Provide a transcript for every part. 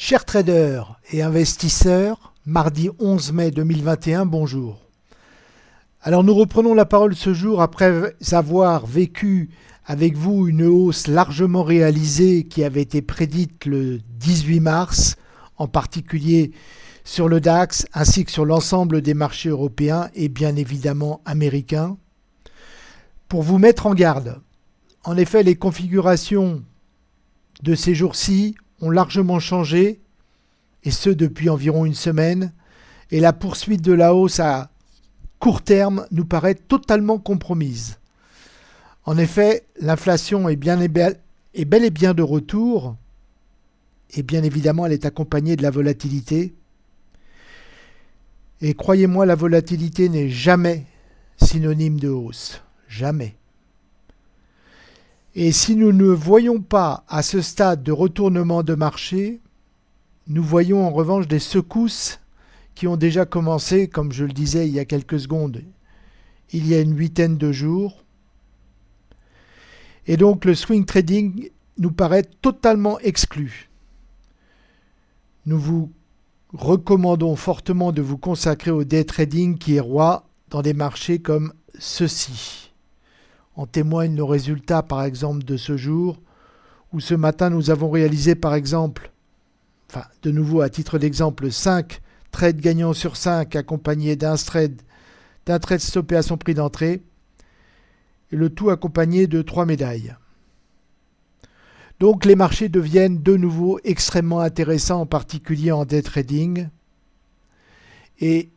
Chers traders et investisseurs, mardi 11 mai 2021, bonjour. Alors nous reprenons la parole ce jour après avoir vécu avec vous une hausse largement réalisée qui avait été prédite le 18 mars, en particulier sur le DAX ainsi que sur l'ensemble des marchés européens et bien évidemment américains. Pour vous mettre en garde, en effet les configurations de ces jours-ci ont largement changé, et ce depuis environ une semaine, et la poursuite de la hausse à court terme nous paraît totalement compromise. En effet, l'inflation est, bel et bien de retour, et bien évidemment elle est accompagnée de la volatilité. Et croyez-moi, la volatilité n'est jamais synonyme de hausse. Jamais. Et si nous ne voyons pas à ce stade de retournement de marché, nous voyons en revanche des secousses qui ont déjà commencé, comme je le disais il y a quelques secondes, il y a une huitaine de jours. Et donc le swing trading nous paraît totalement exclu. Nous vous recommandons fortement de vous consacrer au day trading qui est roi dans des marchés comme ceux-ci. En témoignent nos résultats par exemple de ce jour, où ce matin nous avons réalisé par exemple, enfin de nouveau à titre d'exemple, 5 trades gagnants sur 5 accompagnés d'un trade, d'un trade stoppé à son prix d'entrée, et le tout accompagné de 3 médailles. Donc les marchés deviennent de nouveau extrêmement intéressants, en particulier en day trading, et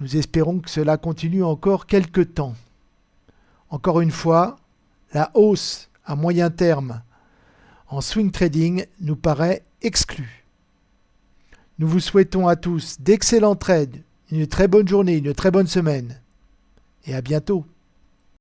nous espérons que cela continue encore quelques temps. Encore une fois, la hausse à moyen terme en swing trading nous paraît exclue. Nous vous souhaitons à tous d'excellents trades, une très bonne journée, une très bonne semaine et à bientôt.